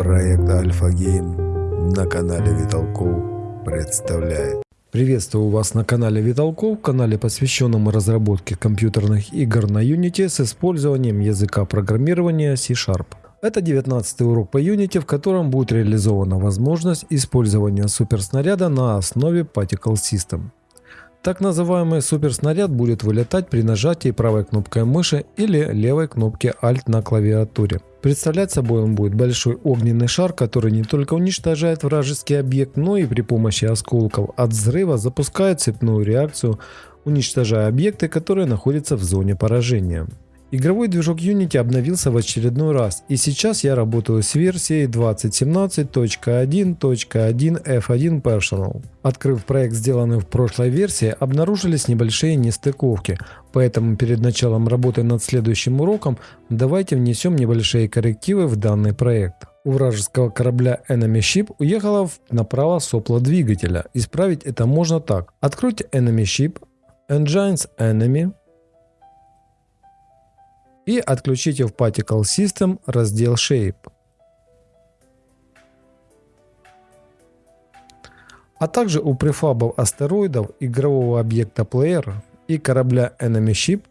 Проект Альфа Гейм на канале Виталков представляет. Приветствую вас на канале Виталков, канале посвященном разработке компьютерных игр на Unity с использованием языка программирования C-Sharp. Это 19 урок по Unity, в котором будет реализована возможность использования суперснаряда на основе Particle System. Так называемый суперснаряд будет вылетать при нажатии правой кнопкой мыши или левой кнопки Alt на клавиатуре. Представлять собой он будет большой огненный шар, который не только уничтожает вражеский объект, но и при помощи осколков от взрыва запускает цепную реакцию, уничтожая объекты, которые находятся в зоне поражения. Игровой движок Unity обновился в очередной раз, и сейчас я работаю с версией 2017.1.1f1 Personal. Открыв проект, сделанный в прошлой версии, обнаружились небольшие нестыковки, поэтому перед началом работы над следующим уроком давайте внесем небольшие коррективы в данный проект. У вражеского корабля Enemy Ship уехала направо сопло двигателя. Исправить это можно так. Откройте Enemy Ship, Engines Enemy, и отключите в Particle System раздел Shape. А также у префабов астероидов, игрового объекта Player и корабля Enemy Ship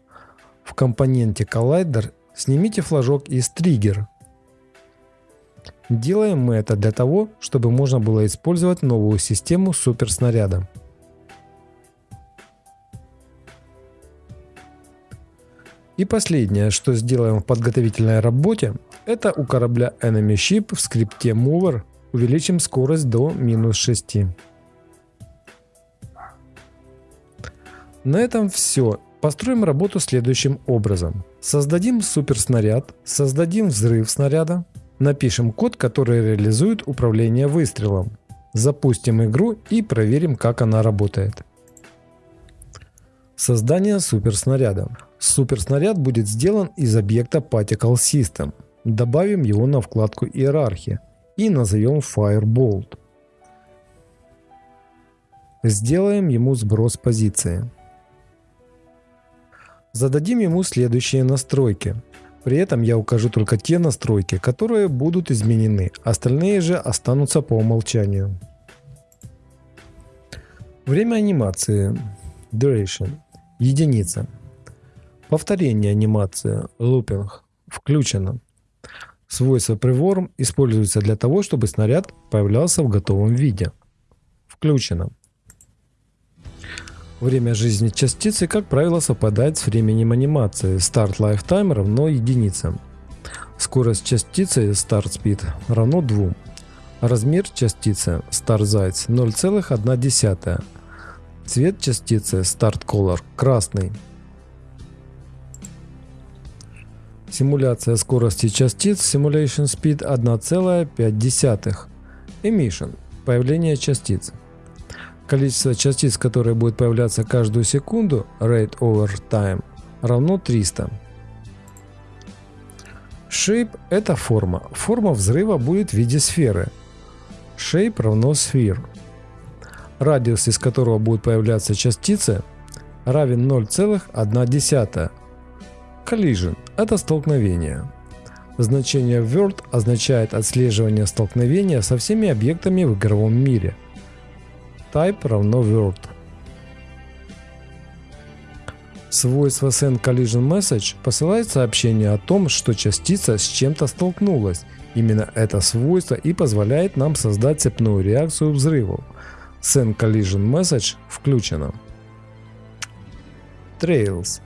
в компоненте Collider снимите флажок из Trigger. Делаем мы это для того, чтобы можно было использовать новую систему суперснаряда. И последнее, что сделаем в подготовительной работе, это у корабля Enemy Ship в скрипте Mover увеличим скорость до минус 6. На этом все. Построим работу следующим образом. Создадим суперснаряд, создадим взрыв снаряда, напишем код, который реализует управление выстрелом, запустим игру и проверим, как она работает. Создание суперснаряда. Суперснаряд будет сделан из объекта Particle System. Добавим его на вкладку Иерархия и назовем Firebolt. Сделаем ему сброс позиции. Зададим ему следующие настройки. При этом я укажу только те настройки, которые будут изменены, остальные же останутся по умолчанию. Время анимации. Duration. Единица. Повторение анимации Looping включено. Свойство Preworm используется для того, чтобы снаряд появлялся в готовом виде. Включено. Время жизни частицы, как правило, совпадает с временем анимации. Start Lifetime равно единице. Скорость частицы Start Speed равно 2. Размер частицы Start Size 0,1. Цвет частицы Start Color красный. Симуляция скорости частиц Simulation Speed 1,5. Emission – появление частиц. Количество частиц, которые будут появляться каждую секунду, Rate over Time, равно 300. Shape – это форма. Форма взрыва будет в виде сферы. Shape равно Sphere. Радиус, из которого будут появляться частицы, равен 0,1. Collision – это столкновение. Значение Word означает отслеживание столкновения со всеми объектами в игровом мире. Type равно Word. Свойство Send Collision Message посылает сообщение о том, что частица с чем-то столкнулась. Именно это свойство и позволяет нам создать цепную реакцию взрывов. Send Collision Message включено. Trails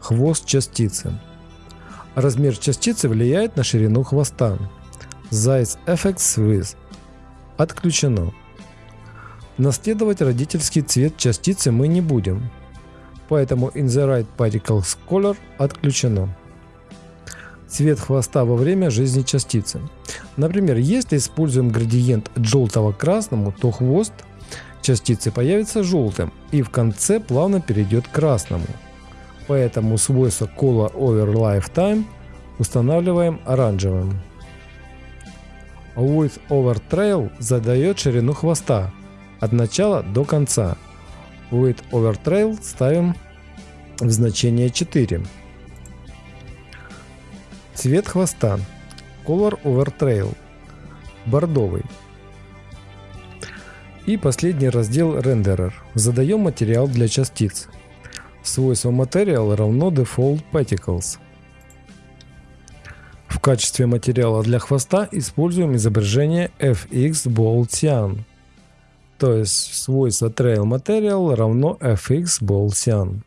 Хвост частицы. Размер частицы влияет на ширину хвоста. Zeiss Effects With. Отключено. Наследовать родительский цвет частицы мы не будем. Поэтому In the Right Particles Color отключено. Цвет хвоста во время жизни частицы. Например, если используем градиент от желтого к красному, то хвост частицы появится желтым и в конце плавно перейдет к красному. Поэтому свойство Color Over Lifetime устанавливаем оранжевым. Width Over Trail задает ширину хвоста от начала до конца. Width Over Trail ставим в значение 4. Цвет хвоста Color Over Trail. бордовый. И последний раздел Renderer. Задаем материал для частиц. Свойство Material равно Default Particles. В качестве материала для хвоста используем изображение FX Bold Cyan. То есть свойство Trail Material равно FX Bold Cyan.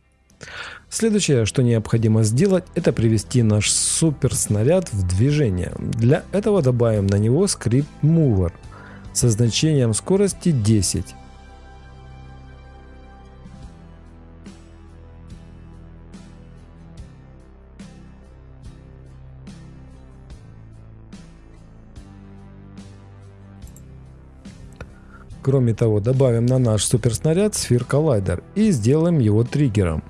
Следующее, что необходимо сделать, это привести наш суперснаряд в движение. Для этого добавим на него скрипт Mover со значением скорости 10. Кроме того, добавим на наш суперснаряд сфер коллайдер и сделаем его триггером.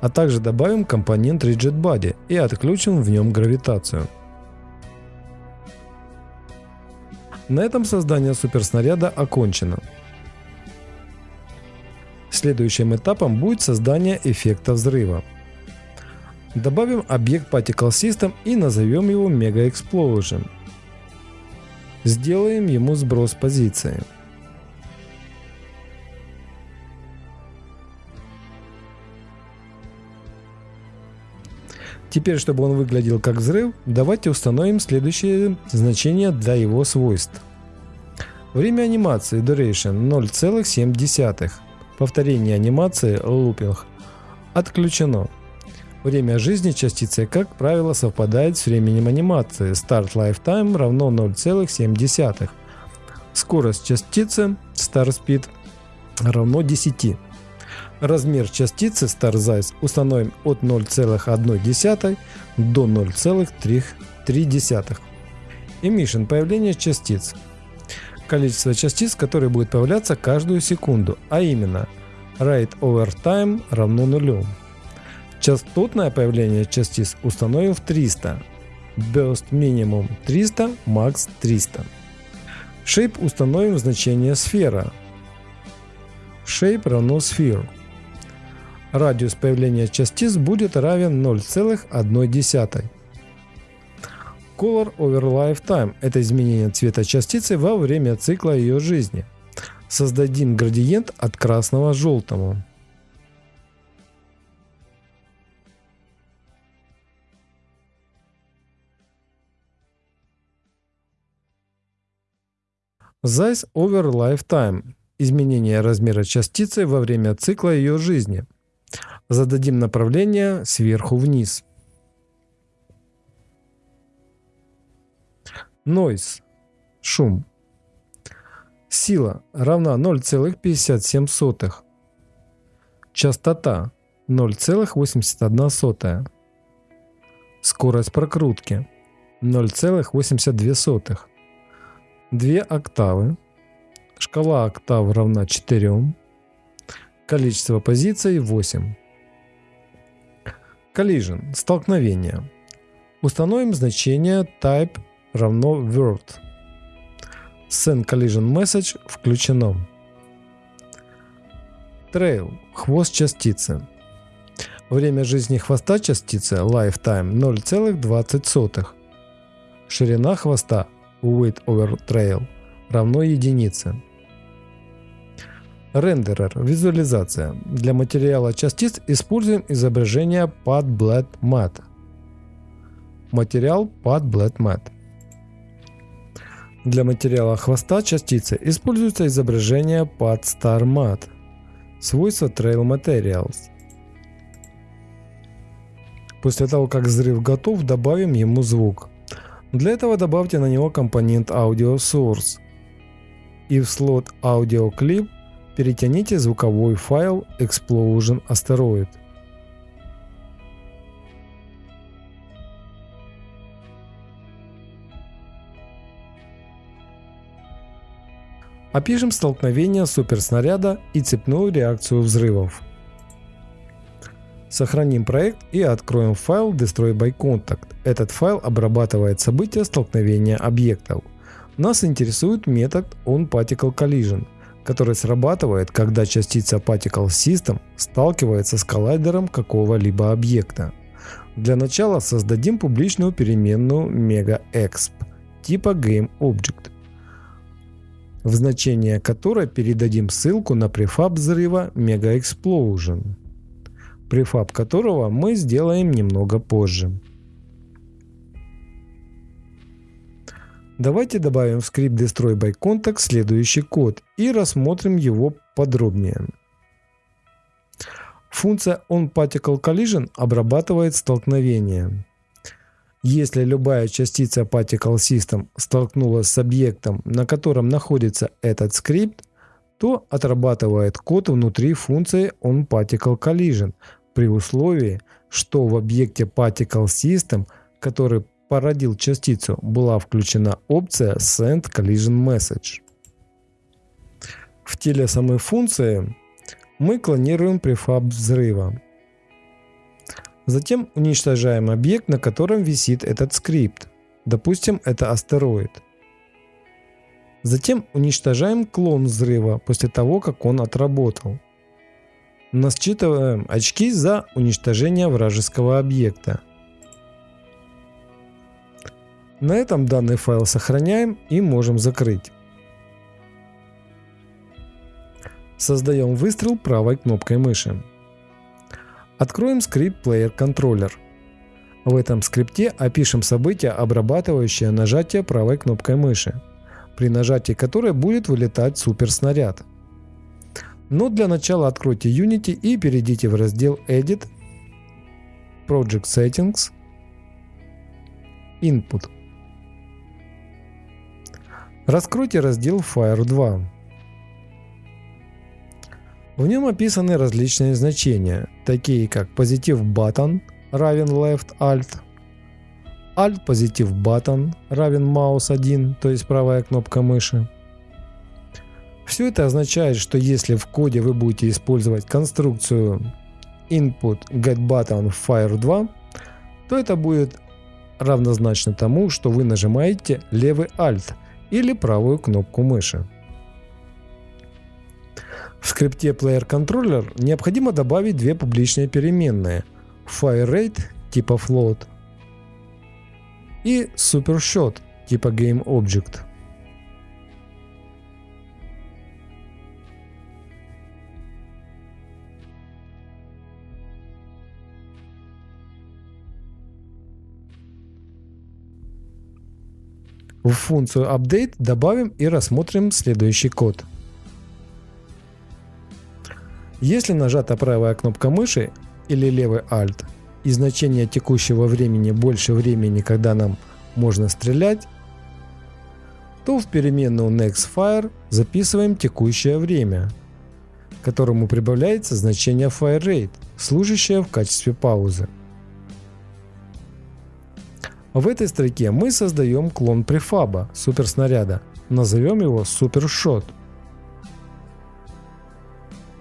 А также добавим компонент Rigid Body и отключим в нем гравитацию. На этом создание суперснаряда окончено. Следующим этапом будет создание эффекта взрыва. Добавим объект Particle System и назовем его Mega Explosion. Сделаем ему сброс позиции. Теперь, чтобы он выглядел как взрыв, давайте установим следующее значение для его свойств. Время анимации Duration 0,7. Повторение анимации Looping отключено. Время жизни частицы, как правило, совпадает с временем анимации. Start Lifetime равно 0,7. Скорость частицы Star Speed равно 10. Размер частицы StarZice установим от 0,1 до 0,3. Emission – появление частиц. Количество частиц, которые будут появляться каждую секунду, а именно Rate over time равно нулю. Частотное появление частиц установим в 300. Burst минимум 300, max 300. Shape установим значение сфера. Shape равно sphere. Радиус появления частиц будет равен 0,1. Color over lifetime – это изменение цвета частицы во время цикла ее жизни. Создадим градиент от красного к желтому. Size over lifetime – изменение размера частицы во время цикла ее жизни – Зададим направление сверху вниз. Noise – шум. Сила равна 0,57. Частота 0,81. Скорость прокрутки 0,82. Две октавы. Шкала октав равна 4. Количество позиций 8. Collision – столкновение. Установим значение type равно word. Send collision message включено. Trail – хвост частицы. Время жизни хвоста частицы lifetime 0,20. Ширина хвоста width over trail равно единице. Рендерер. Визуализация. Для материала частиц используем изображение PadBlad Matte. Материал PadBlad Matte. Для материала хвоста частицы используется изображение PadStar Matte. Свойства Trail Materials. После того, как взрыв готов, добавим ему звук. Для этого добавьте на него компонент Audio Source. И в слот Audio Clip перетяните звуковой файл Explosion Asteroid. Опишем столкновение суперснаряда и цепную реакцию взрывов. Сохраним проект и откроем файл Destroy by Contact. Этот файл обрабатывает события столкновения объектов. Нас интересует метод OnParticle Collision, который срабатывает, когда частица Particle System сталкивается с коллайдером какого-либо объекта. Для начала создадим публичную переменную megaexp типа GameObject, в значение которой передадим ссылку на префаб взрыва MegaExplosion, префаб которого мы сделаем немного позже. Давайте добавим в скрипт Destroy by Contact следующий код и рассмотрим его подробнее. Функция OnParticle Collision обрабатывает столкновение. Если любая частица Particle System столкнулась с объектом, на котором находится этот скрипт, то отрабатывает код внутри функции OnParticle Collision при условии, что в объекте Particle System, который породил частицу, была включена опция Send Collision Message. В теле самой функции мы клонируем префаб взрыва. Затем уничтожаем объект, на котором висит этот скрипт. Допустим, это астероид. Затем уничтожаем клон взрыва после того, как он отработал. Насчитываем очки за уничтожение вражеского объекта. На этом данный файл сохраняем и можем закрыть. Создаем выстрел правой кнопкой мыши. Откроем скрипт Player Controller. В этом скрипте опишем событие, обрабатывающее нажатие правой кнопкой мыши, при нажатии которой будет вылетать суперснаряд. Но для начала откройте Unity и перейдите в раздел Edit, Project Settings, Input. Раскройте раздел Fire 2. В нем описаны различные значения, такие как позитив button равен left alt, alt позитив button равен mouse 1, то есть правая кнопка мыши. Все это означает, что если в коде вы будете использовать конструкцию input getButton fire 2, то это будет равнозначно тому, что вы нажимаете левый alt – или правую кнопку мыши. В скрипте Player Controller необходимо добавить две публичные переменные FireRate типа float и SuperShot типа GameObject. В функцию update добавим и рассмотрим следующий код. Если нажата правая кнопка мыши или левый Alt и значение текущего времени больше времени, когда нам можно стрелять, то в переменную nextFire записываем текущее время, которому прибавляется значение FireRate, служащее в качестве паузы. В этой строке мы создаем клон префаба суперснаряда. Назовем его супершот.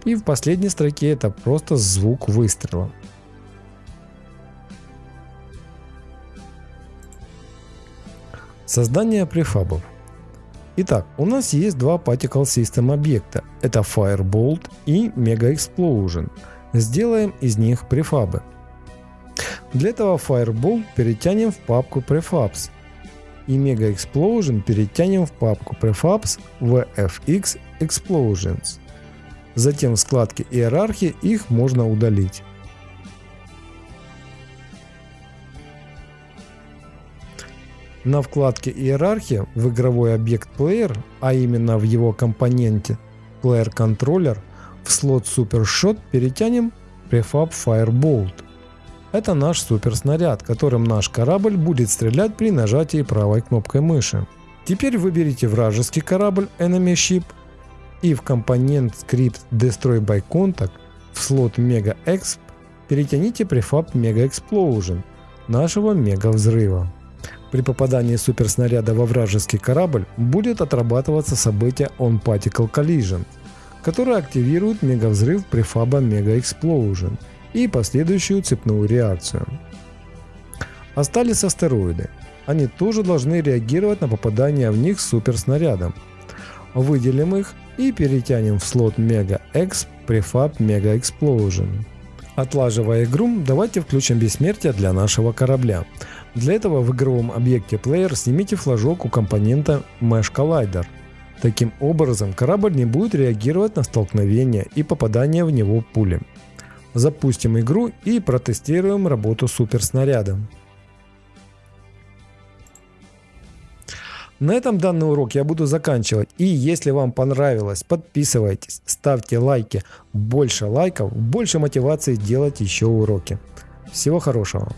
И в последней строке это просто звук выстрела. Создание префабов. Итак, у нас есть два Particle System объекта. Это Firebolt и Mega Explosion. Сделаем из них префабы. Для этого Fireball перетянем в папку Prefabs и Mega Explosion перетянем в папку Prefabs VFX Explosions. Затем в складке иерархии их можно удалить. На вкладке иерархия в игровой объект Player, а именно в его компоненте Player Controller, в слот Super Shot перетянем Prefab Firebolt. Это наш суперснаряд, которым наш корабль будет стрелять при нажатии правой кнопкой мыши. Теперь выберите вражеский корабль Enemy Ship и в компонент скрипт Destroy by Contact в слот Mega Exp перетяните префаб Mega Explosion нашего мега взрыва. При попадании суперснаряда во вражеский корабль будет отрабатываться событие On Particle Collision, которое активирует мегавзрыв префаба Mega Explosion – и последующую цепную реакцию. Остались астероиды. они тоже должны реагировать на попадание в них суперснарядом. Выделим их и перетянем в слот Mega X Prefab Mega Explosion. Отлаживая игру, давайте включим бессмертие для нашего корабля. Для этого в игровом объекте Player снимите флажок у компонента Mesh Collider. Таким образом, корабль не будет реагировать на столкновение и попадание в него пули. Запустим игру и протестируем работу суперснаряда. На этом данный урок я буду заканчивать. И если вам понравилось, подписывайтесь, ставьте лайки. Больше лайков, больше мотивации делать еще уроки. Всего хорошего.